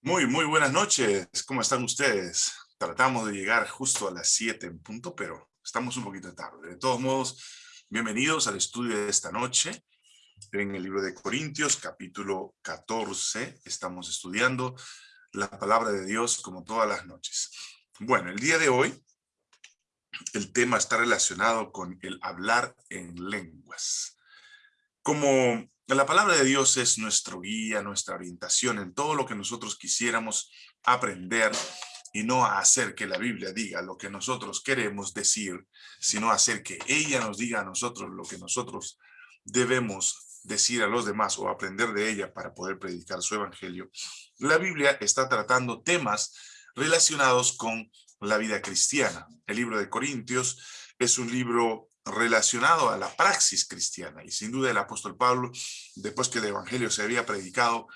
Muy, muy buenas noches. ¿Cómo están ustedes? Tratamos de llegar justo a las 7 en punto, pero estamos un poquito tarde. De todos modos, bienvenidos al estudio de esta noche. En el libro de Corintios, capítulo 14, estamos estudiando la palabra de Dios como todas las noches. Bueno, el día de hoy, el tema está relacionado con el hablar en lenguas. Como la palabra de Dios es nuestro guía, nuestra orientación en todo lo que nosotros quisiéramos aprender y no hacer que la Biblia diga lo que nosotros queremos decir, sino hacer que ella nos diga a nosotros lo que nosotros debemos decir a los demás o aprender de ella para poder predicar su evangelio. La Biblia está tratando temas relacionados con la vida cristiana. El libro de Corintios es un libro relacionado a la praxis cristiana. Y sin duda el apóstol Pablo, después que el evangelio se había predicado,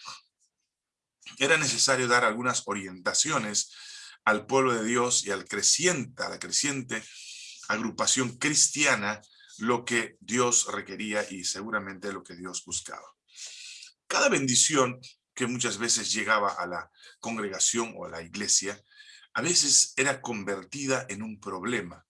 era necesario dar algunas orientaciones al pueblo de Dios y al creciente, a la creciente agrupación cristiana, lo que Dios requería y seguramente lo que Dios buscaba. Cada bendición que muchas veces llegaba a la congregación o a la iglesia, a veces era convertida en un problema.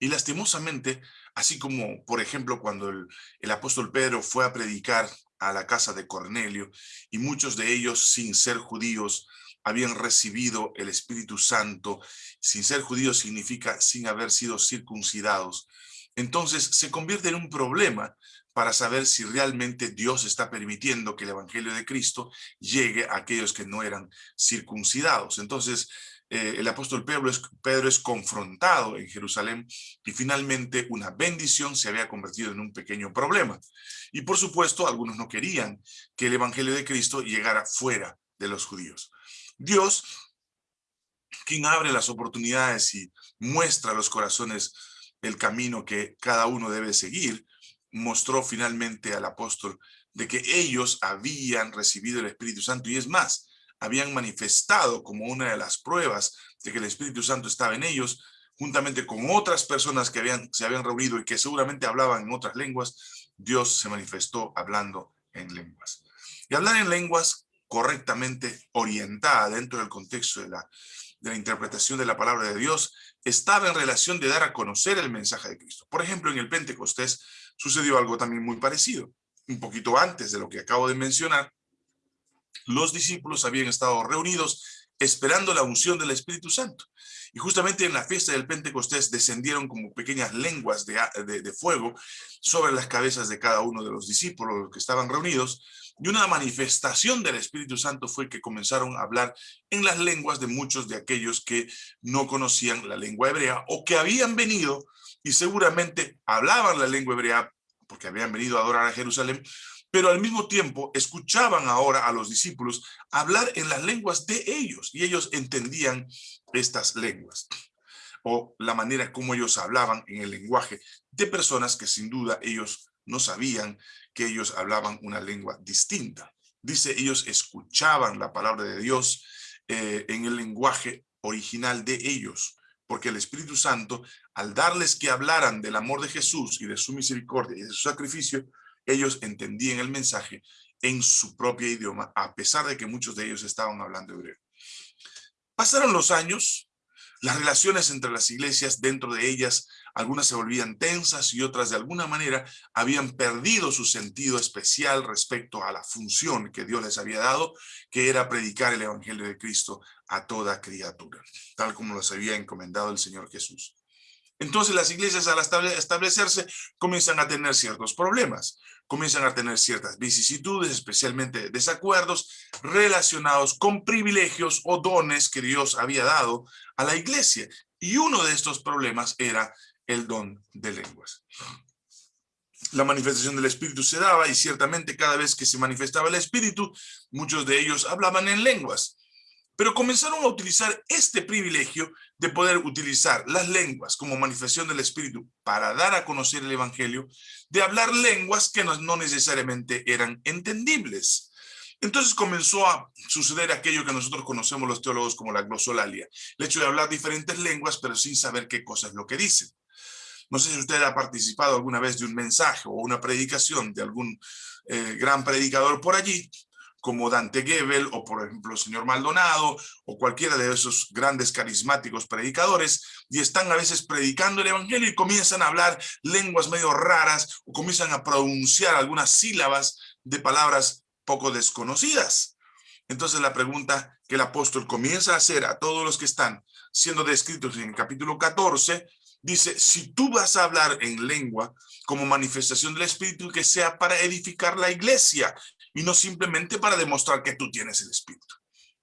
Y lastimosamente Así como, por ejemplo, cuando el, apóstol Pedro fue a predicar a la casa de Cornelio y muchos de ellos, sin ser judíos, habían recibido el Espíritu Santo. Sin ser judíos significa sin haber sido circuncidados. Entonces se convierte en un problema para saber si realmente Dios está permitiendo que el Evangelio de Cristo llegue a aquellos que no eran circuncidados. Entonces, eh, el apóstol Pedro Pedro es confrontado en Jerusalén y finalmente una bendición se había convertido en un pequeño problema. Y por supuesto, algunos no querían que el evangelio de Cristo llegara fuera de los judíos. Dios, quien abre las oportunidades y muestra a los corazones el camino que cada uno debe seguir, mostró finalmente al apóstol de que ellos habían recibido el Espíritu Santo y es más, habían manifestado como una de las pruebas de que el Espíritu Santo estaba en ellos, juntamente con otras personas que habían, se habían reunido y que seguramente hablaban en otras lenguas, Dios se manifestó hablando en lenguas. Y hablar en lenguas correctamente orientada dentro del contexto de la, de la interpretación de la palabra de Dios estaba en relación de dar a conocer el mensaje de Cristo. Por ejemplo, en el Pentecostés sucedió algo también muy parecido. Un poquito antes de lo que acabo de mencionar, los discípulos habían estado reunidos esperando la unción del Espíritu Santo. Y justamente en la fiesta del Pentecostés descendieron como pequeñas lenguas de, de, fuego sobre las cabezas de cada uno de los discípulos que estaban reunidos. Y una manifestación del Espíritu Santo fue que comenzaron a hablar en las lenguas de muchos de aquellos que no conocían la lengua hebrea o que habían venido y seguramente hablaban la lengua hebrea porque habían venido a adorar a Jerusalén, pero al mismo tiempo escuchaban ahora a los discípulos hablar en las lenguas de ellos y ellos entendían estas lenguas o la manera como ellos hablaban en el lenguaje de personas que sin duda ellos no sabían que ellos hablaban una lengua distinta. Dice, ellos escuchaban la palabra de Dios eh, en el lenguaje original de ellos, porque el Espíritu Santo, al darles que hablaran del amor de Jesús y de su misericordia y de su sacrificio, ellos entendían el mensaje en su propio idioma, a pesar de que muchos de ellos estaban hablando hebreo. Pasaron los años, las relaciones entre las iglesias, dentro de ellas, algunas se volvían tensas y otras de alguna manera habían perdido su sentido especial respecto a la función que Dios les había dado, que era predicar el evangelio de Cristo a toda criatura, tal como los había encomendado el Señor Jesús. Entonces las iglesias al establecerse comienzan a tener ciertos problemas, comienzan a tener ciertas vicisitudes, especialmente desacuerdos relacionados con privilegios o dones que Dios había dado a la iglesia. Y uno de estos problemas era el don de lenguas. La manifestación del Espíritu se daba y ciertamente cada vez que se manifestaba el Espíritu, muchos de ellos hablaban en lenguas pero comenzaron a utilizar este privilegio de poder utilizar las lenguas como manifestación del Espíritu para dar a conocer el Evangelio, de hablar lenguas que no, necesariamente eran entendibles. Entonces comenzó a suceder aquello que nosotros conocemos los teólogos como la glosolalia, el hecho de hablar diferentes lenguas pero sin saber qué cosa es lo que dicen. No sé si usted ha participado alguna vez de un mensaje o una predicación de algún eh, gran predicador por allí, como Dante Gebel o por ejemplo el señor Maldonado o cualquiera de esos grandes carismáticos predicadores y están a veces predicando el evangelio y comienzan a hablar lenguas medio raras o comienzan a pronunciar algunas sílabas de palabras poco desconocidas. Entonces la pregunta que el apóstol comienza a hacer a todos los que están siendo descritos en el capítulo 14, dice, si tú vas a hablar en lengua como manifestación del Espíritu, que sea para edificar la iglesia y no simplemente para demostrar que tú tienes el Espíritu.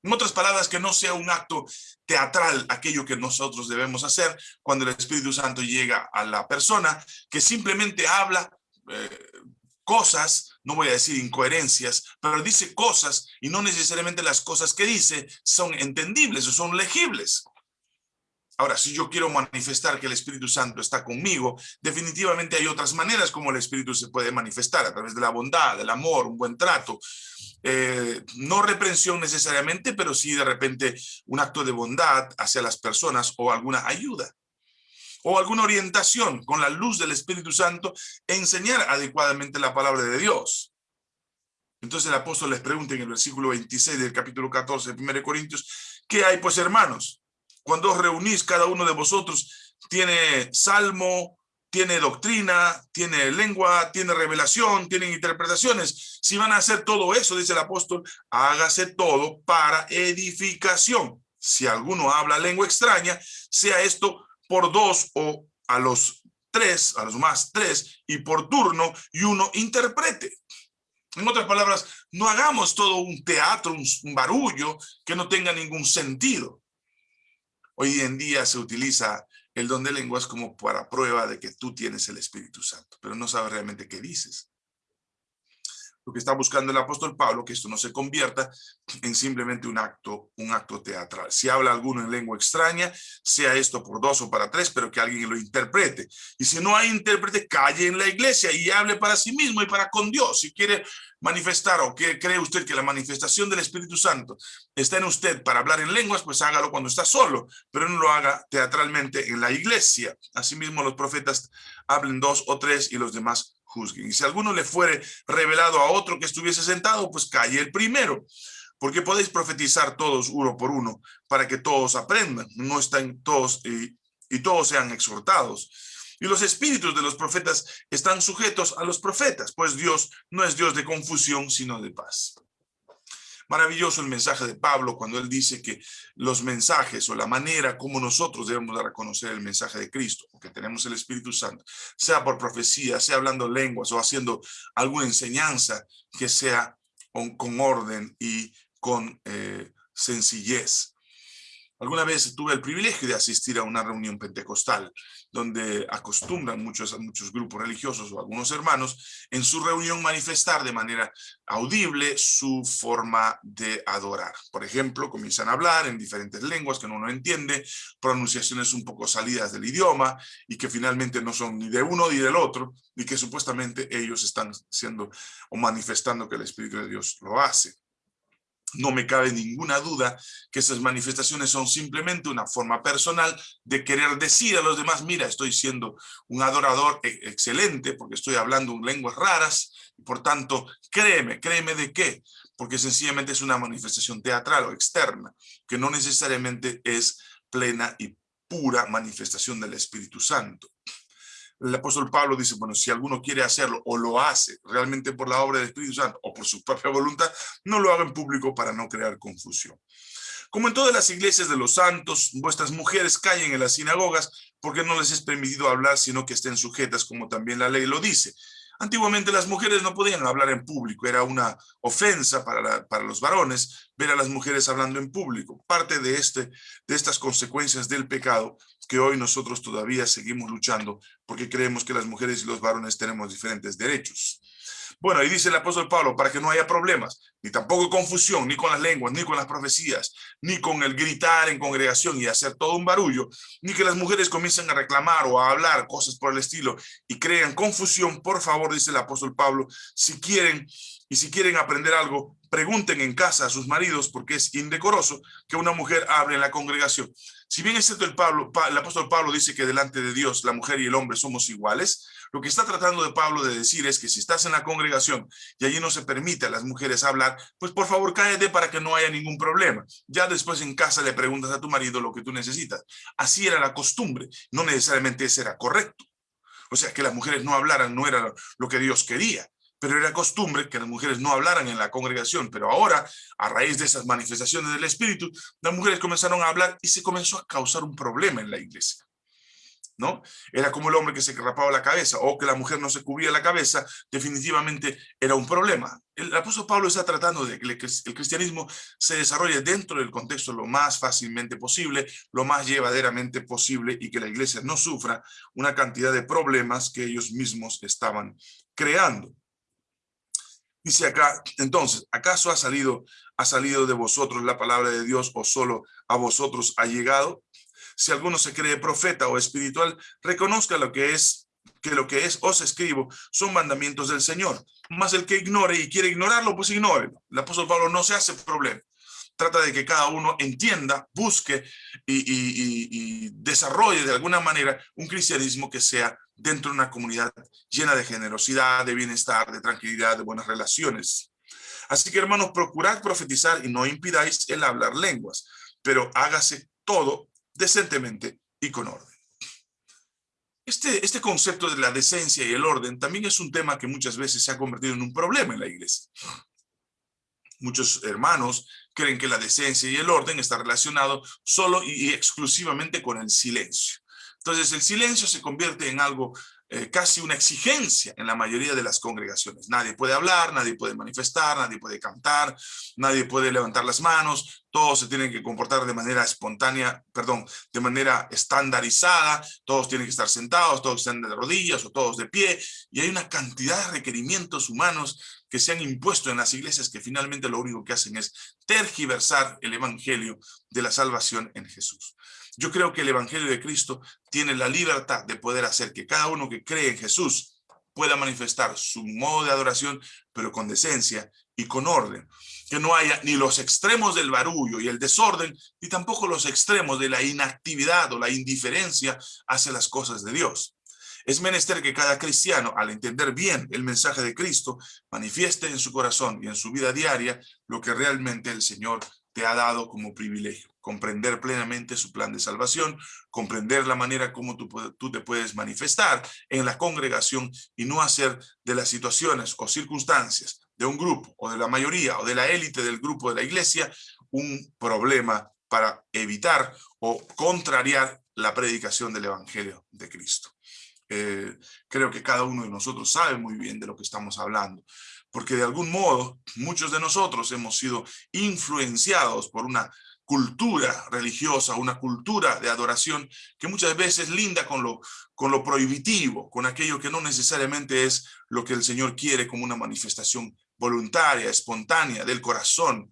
En otras palabras, que no sea un acto teatral aquello que nosotros debemos hacer cuando el Espíritu Santo llega a la persona, que simplemente habla eh, cosas, no voy a decir incoherencias, pero dice cosas y no necesariamente las cosas que dice son entendibles o son legibles. Ahora, si yo quiero manifestar que el Espíritu Santo está conmigo, definitivamente hay otras maneras como el Espíritu se puede manifestar, a través de la bondad, del amor, un buen trato. Eh, no reprensión necesariamente, pero sí de repente un acto de bondad hacia las personas o alguna ayuda. O alguna orientación con la luz del Espíritu Santo, enseñar adecuadamente la palabra de Dios. Entonces el apóstol les pregunta en el versículo 26 del capítulo 14 de 1 Corintios, ¿qué hay pues hermanos? Cuando os reunís, cada uno de vosotros tiene salmo, tiene doctrina, tiene lengua, tiene revelación, tiene interpretaciones. Si van a hacer todo eso, dice el apóstol, hágase todo para edificación. Si alguno habla lengua extraña, sea esto por dos o a los tres, a los más tres, y por turno, y uno interprete. En otras palabras, no hagamos todo un teatro, un barullo que no tenga ningún sentido. Hoy en día se utiliza el don de lenguas como para prueba de que tú tienes el Espíritu Santo, pero no sabes realmente qué dices. Lo que está buscando el apóstol Pablo, que esto no se convierta en simplemente un acto, un acto teatral. Si habla alguno en lengua extraña, sea esto por dos o para tres, pero que alguien lo interprete. Y si no hay intérprete, calle en la iglesia y hable para sí mismo y para con Dios. Si quiere manifestar o que cree usted que la manifestación del Espíritu Santo está en usted para hablar en lenguas, pues hágalo cuando está solo, pero no lo haga teatralmente en la iglesia. Asimismo, los profetas hablen dos o tres y los demás juzguen. Y si alguno le fuere revelado a otro que estuviese sentado, pues calle el primero. Porque podéis profetizar todos uno por uno para que todos aprendan. No están todos y, y todos sean exhortados. Y los espíritus de los profetas están sujetos a los profetas, pues Dios no es Dios de confusión, sino de paz. Maravilloso el mensaje de Pablo cuando él dice que los mensajes o la manera como nosotros debemos dar a conocer el mensaje de Cristo, porque tenemos el Espíritu Santo, sea por profecía, sea hablando lenguas o haciendo alguna enseñanza que sea con, orden y con eh, sencillez. Alguna vez tuve el privilegio de asistir a una reunión pentecostal donde acostumbran muchos, muchos grupos religiosos o algunos hermanos en su reunión manifestar de manera audible su forma de adorar. Por ejemplo, comienzan a hablar en diferentes lenguas que uno no entiende, pronunciaciones un poco salidas del idioma y que finalmente no son ni de uno ni del otro y que supuestamente ellos están siendo o manifestando que el Espíritu de Dios lo hace. No me cabe ninguna duda que esas manifestaciones son simplemente una forma personal de querer decir a los demás, mira, estoy siendo un adorador e-, excelente porque estoy hablando en lenguas raras, y por tanto, créeme, créeme de qué, porque sencillamente es una manifestación teatral o externa, que no necesariamente es plena y pura manifestación del Espíritu Santo el apóstol Pablo dice, bueno, si alguno quiere hacerlo o lo hace realmente por la obra del Espíritu Santo o por su propia voluntad, no lo haga en público para no crear confusión. Como en todas las iglesias de los santos, vuestras mujeres callen en las sinagogas porque no les es permitido hablar, sino que estén sujetas, como también la ley lo dice. Antiguamente las mujeres no podían hablar en público, era una ofensa para, para, los varones ver a las mujeres hablando en público. Parte de, este, de estas consecuencias del pecado que hoy nosotros todavía seguimos luchando porque creemos que las mujeres y los varones tenemos diferentes derechos. Bueno, ahí dice el apóstol Pablo, para que no haya problemas, ni tampoco confusión, ni con las lenguas, ni con las profecías, ni con el gritar en congregación y hacer todo un barullo, ni que las mujeres comiencen a reclamar o a hablar cosas por el estilo y crean confusión, por favor, dice el apóstol Pablo, si quieren y si quieren aprender algo, pregunten en casa a sus maridos porque es indecoroso que una mujer hable en la congregación. Si bien es cierto el, Pablo, apóstol Pablo dice que delante de Dios la mujer y el hombre somos iguales, lo que está tratando de Pablo de decir es que si estás en la congregación y allí no se permite a las mujeres hablar, pues por favor cállate para que no haya ningún problema. Ya después en casa le preguntas a tu marido lo que tú necesitas. Así era la costumbre, no necesariamente ese era correcto. O sea, que las mujeres no hablaran no era lo que Dios quería pero era costumbre que las mujeres no hablaran en la congregación, pero ahora, a raíz de esas manifestaciones del Espíritu, las mujeres comenzaron a hablar y se comenzó a causar un problema en la iglesia. ¿No? Era como el hombre que se rapaba la cabeza o que la mujer no se cubría la cabeza, definitivamente era un problema. El apóstol Pablo está tratando de que el cristianismo se desarrolle dentro del contexto lo más fácilmente posible, lo más llevaderamente posible y que la iglesia no sufra una cantidad de problemas que ellos mismos estaban creando. Dice acá, entonces, ¿acaso ha salido, ha salido de vosotros la palabra de Dios o solo a vosotros ha llegado? Si alguno se cree profeta o espiritual, reconozca lo que es, que lo que es os escribo son mandamientos del Señor. Más el que ignore y quiere ignorarlo, pues ignore. El apóstol Pablo no se hace problema. Trata de que cada uno entienda, busque y, desarrolle de alguna manera un cristianismo que sea dentro de una comunidad llena de generosidad, de bienestar, de tranquilidad, de buenas relaciones. Así que hermanos, procurad profetizar y no impidáis el hablar lenguas, pero hágase todo decentemente y con orden. Este, este concepto de la decencia y el orden también es un tema que muchas veces se ha convertido en un problema en la iglesia. Muchos hermanos creen que la decencia y el orden está relacionado solo y exclusivamente con el silencio. Entonces el silencio se convierte en algo, eh, casi una exigencia en la mayoría de las congregaciones. Nadie puede hablar, nadie puede manifestar, nadie puede cantar, nadie puede levantar las manos, todos se tienen que comportar de manera espontánea, perdón, de manera estandarizada, todos tienen que estar sentados, todos están de rodillas o todos de pie, y hay una cantidad de requerimientos humanos que se han impuesto en las iglesias que finalmente lo único que hacen es tergiversar el evangelio de la salvación en Jesús. Yo creo que el Evangelio de Cristo tiene la libertad de poder hacer que cada uno que cree en Jesús pueda manifestar su modo de adoración, pero con decencia y con orden. Que no haya ni los extremos del barullo y el desorden, ni tampoco los extremos de la inactividad o la indiferencia hacia las cosas de Dios. Es menester que cada cristiano, al entender bien el mensaje de Cristo, manifieste en su corazón y en su vida diaria lo que realmente el Señor te ha dado como privilegio comprender plenamente su plan de salvación, comprender la manera como tú, tú, te puedes manifestar en la congregación y no hacer de las situaciones o circunstancias de un grupo o de la mayoría o de la élite del grupo de la iglesia un problema para evitar o contrariar la predicación del evangelio de Cristo. Eh, creo que cada uno de nosotros sabe muy bien de lo que estamos hablando, porque de algún modo muchos de nosotros hemos sido influenciados por una cultura religiosa, una cultura de adoración que muchas veces linda con lo, con lo prohibitivo, con aquello que no necesariamente es lo que el Señor quiere como una manifestación voluntaria, espontánea, del corazón,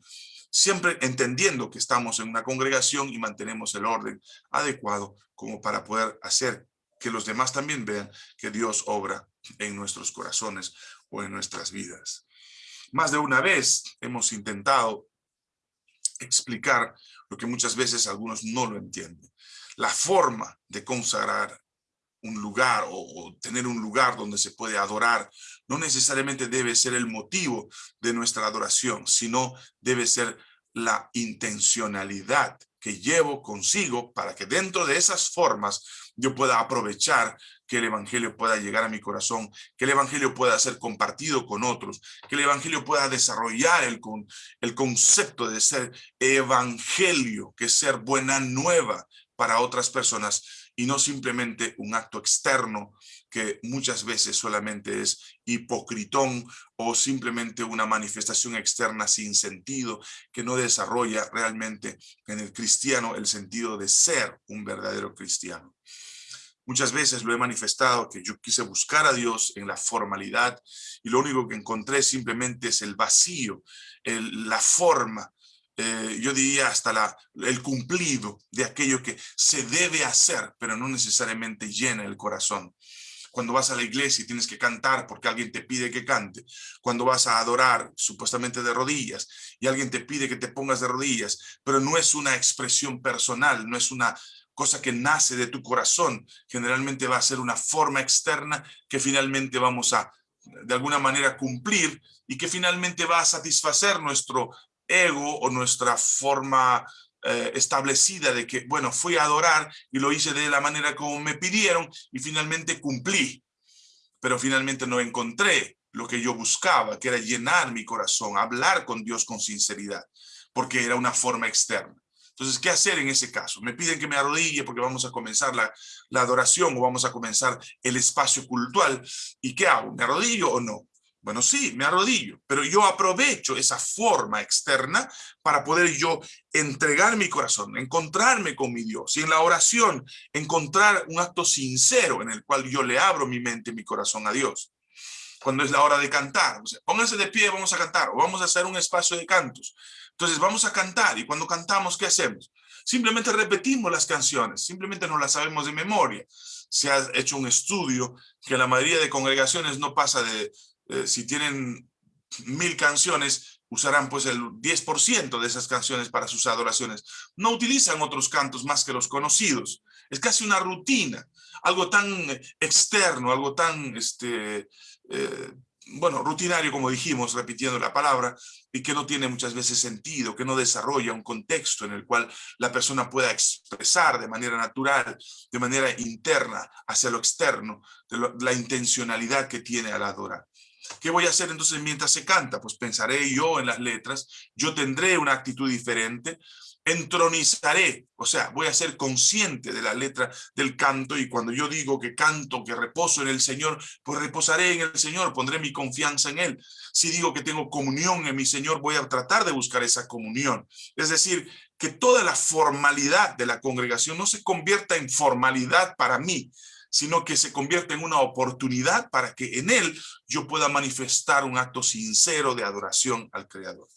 siempre entendiendo que estamos en una congregación y mantenemos el orden adecuado como para poder hacer que los demás también vean que Dios obra en nuestros corazones o en nuestras vidas. Más de una vez hemos intentado explicar lo que muchas veces algunos no lo entienden. La forma de consagrar un lugar o, tener un lugar donde se puede adorar no necesariamente debe ser el motivo de nuestra adoración, sino debe ser la intencionalidad que llevo consigo para que dentro de esas formas yo pueda aprovechar que el evangelio pueda llegar a mi corazón, que el evangelio pueda ser compartido con otros, que el evangelio pueda desarrollar el, el concepto de ser evangelio, que es ser buena nueva para otras personas y no simplemente un acto externo que muchas veces solamente es hipocritón o simplemente una manifestación externa sin sentido que no desarrolla realmente en el cristiano el sentido de ser un verdadero cristiano. Muchas veces lo he manifestado que yo quise buscar a Dios en la formalidad y lo único que encontré simplemente es el vacío, la forma, eh, yo diría hasta la, el cumplido de aquello que se debe hacer, pero no necesariamente llena el corazón. Cuando vas a la iglesia y tienes que cantar porque alguien te pide que cante, cuando vas a adorar supuestamente de rodillas y alguien te pide que te pongas de rodillas, pero no es una expresión personal, no es una cosa que nace de tu corazón, generalmente va a ser una forma externa que finalmente vamos a de alguna manera cumplir y que finalmente va a satisfacer nuestro ego o nuestra forma eh, establecida de que, bueno, fui a adorar y lo hice de la manera como me pidieron y finalmente cumplí. Pero finalmente no encontré lo que yo buscaba, que era llenar mi corazón, hablar con Dios con sinceridad, porque era una forma externa. Entonces, ¿qué hacer en ese caso? Me piden que me arrodille porque vamos a comenzar la, la adoración o vamos a comenzar el espacio cultural. ¿Y qué hago? ¿Me arrodillo o no? Bueno, sí, me arrodillo, pero yo aprovecho esa forma externa para poder yo entregar mi corazón, encontrarme con mi Dios y en la oración encontrar un acto sincero en el cual yo le abro mi mente y mi corazón a Dios. Cuando es la hora de cantar, pónganse de pie, vamos a cantar o vamos a hacer un espacio de cantos. Entonces vamos a cantar y cuando cantamos, ¿qué hacemos? Simplemente repetimos las canciones, simplemente no las sabemos de memoria. Se ha hecho un estudio que la mayoría de congregaciones no pasa de eh, si tienen mil canciones, usarán pues el 10% de esas canciones para sus adoraciones. No utilizan otros cantos más que los conocidos. Es casi una rutina, algo tan externo, algo tan, este, eh, bueno, rutinario como dijimos, repitiendo la palabra, y que no tiene muchas veces sentido, que no desarrolla un contexto en el cual la persona pueda expresar de manera natural, de manera interna, hacia lo externo, de la intencionalidad que tiene al adorar. ¿Qué voy a hacer entonces mientras se canta? Pues pensaré yo en las letras, yo tendré una actitud diferente, entronizaré, o sea, voy a ser consciente de la letra del canto y cuando yo digo que canto, que reposo en el Señor, pues reposaré en el Señor, pondré mi confianza en Él. Si digo que tengo comunión en mi Señor, voy a tratar de buscar esa comunión. Es decir, que toda la formalidad de la congregación no se convierta en formalidad para mí, sino que se convierte en una oportunidad para que en él yo pueda manifestar un acto sincero de adoración al Creador.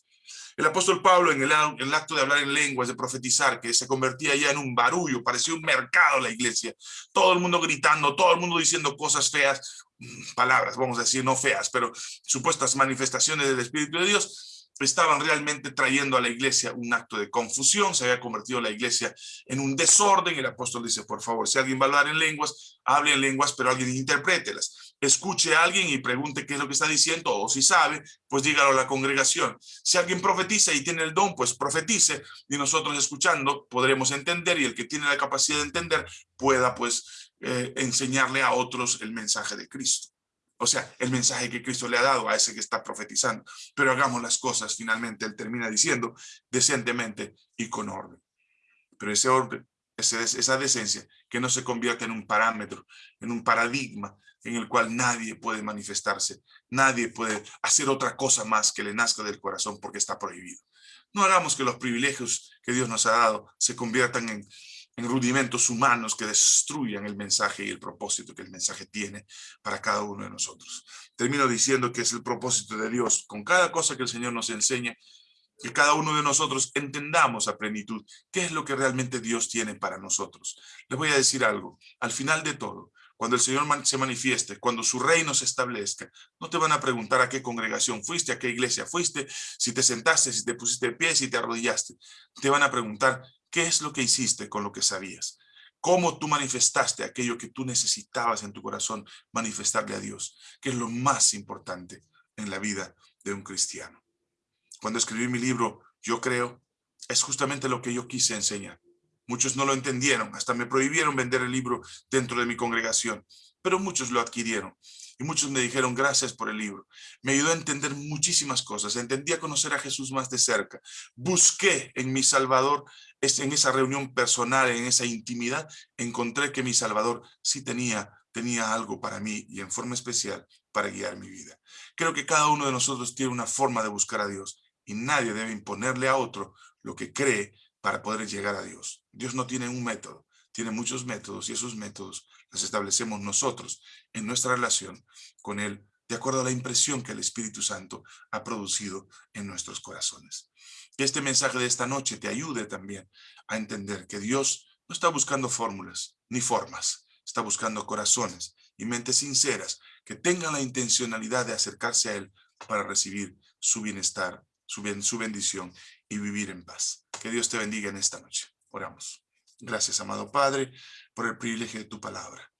El apóstol Pablo en el, acto de hablar en lenguas, de profetizar, que se convertía ya en un barullo, parecía un mercado la iglesia, todo el mundo gritando, todo el mundo diciendo cosas feas, mm, palabras, vamos a decir, no feas, pero supuestas manifestaciones del Espíritu de Dios, estaban realmente trayendo a la iglesia un acto de confusión, se había convertido la iglesia en un desorden, el apóstol dice, por favor, si alguien va a hablar en lenguas, hable en lenguas, pero alguien interprételas. Escuche a alguien y pregunte qué es lo que está diciendo, o si sabe, pues dígalo a la congregación. Si alguien profetiza y tiene el don, pues profetice, y nosotros escuchando podremos entender, y el que tiene la capacidad de entender pueda pues eh, enseñarle a otros el mensaje de Cristo. O sea, el mensaje que Cristo le ha dado a ese que está profetizando. Pero hagamos las cosas, finalmente, él termina diciendo, decentemente y con orden. Pero ese orden, esa decencia, que no se convierta en un parámetro, en un paradigma en el cual nadie puede manifestarse, nadie puede hacer otra cosa más que le nazca del corazón porque está prohibido. No hagamos que los privilegios que Dios nos ha dado se conviertan en en rudimentos humanos que destruyan el mensaje y el propósito que el mensaje tiene para cada uno de nosotros. Termino diciendo que es el propósito de Dios, con cada cosa que el Señor nos enseña, que cada uno de nosotros entendamos a plenitud qué es lo que realmente Dios tiene para nosotros. Les voy a decir algo, al final de todo, cuando el Señor se manifieste, cuando su reino se establezca, no te van a preguntar a qué congregación fuiste, a qué iglesia fuiste, si te sentaste, si te pusiste de pie, si te arrodillaste. Te van a preguntar ¿Qué es lo que hiciste con lo que sabías? ¿Cómo tú manifestaste aquello que tú necesitabas en tu corazón manifestarle a Dios? Que es lo más importante en la vida de un cristiano. Cuando escribí mi libro, Yo creo, es justamente lo que yo quise enseñar. Muchos no lo entendieron, hasta me prohibieron vender el libro dentro de mi congregación, pero muchos lo adquirieron. Y muchos me dijeron gracias por el libro. Me ayudó a entender muchísimas cosas. Entendí a conocer a Jesús más de cerca. Busqué en mi Salvador en esa reunión personal, en esa intimidad, encontré que mi Salvador sí tenía, tenía algo para mí y en forma especial para guiar mi vida. Creo que cada uno de nosotros tiene una forma de buscar a Dios y nadie debe imponerle a otro lo que cree para poder llegar a Dios. Dios no tiene un método, tiene muchos métodos y esos métodos los establecemos nosotros en nuestra relación con Él de acuerdo a la impresión que el Espíritu Santo ha producido en nuestros corazones. Que este mensaje de esta noche te ayude también a entender que Dios no está buscando fórmulas ni formas, está buscando corazones y mentes sinceras que tengan la intencionalidad de acercarse a Él para recibir su bienestar, su, su bendición y vivir en paz. Que Dios te bendiga en esta noche. Oramos. Gracias, amado Padre, por el privilegio de tu palabra.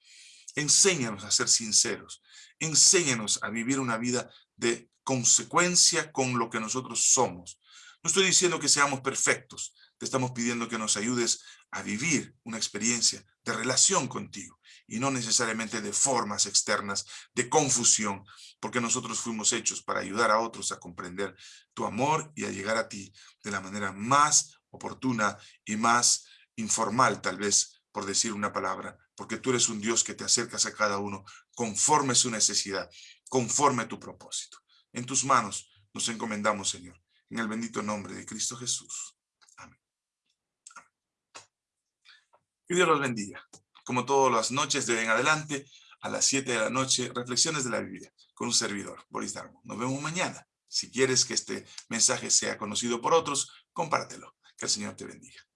Enséñanos a ser sinceros. Enséñanos a vivir una vida de consecuencia con lo que nosotros somos. No estoy diciendo que seamos perfectos. Te estamos pidiendo que nos ayudes a vivir una experiencia de relación contigo y no necesariamente de formas externas, de confusión, porque nosotros fuimos hechos para ayudar a otros a comprender tu amor y a llegar a ti de la manera más oportuna y más informal, tal vez, por decir una palabra, porque tú eres un Dios que te acercas a cada uno conforme su necesidad, conforme tu propósito. En tus manos nos encomendamos, Señor, en el bendito nombre de Cristo Jesús. Amén. Y Dios los bendiga. Como todas las noches de en adelante, a las 7 de la noche, reflexiones de la Biblia con un servidor, Boris Darmo. Nos vemos mañana. Si quieres que este mensaje sea conocido por otros, compártelo. Que el Señor te bendiga.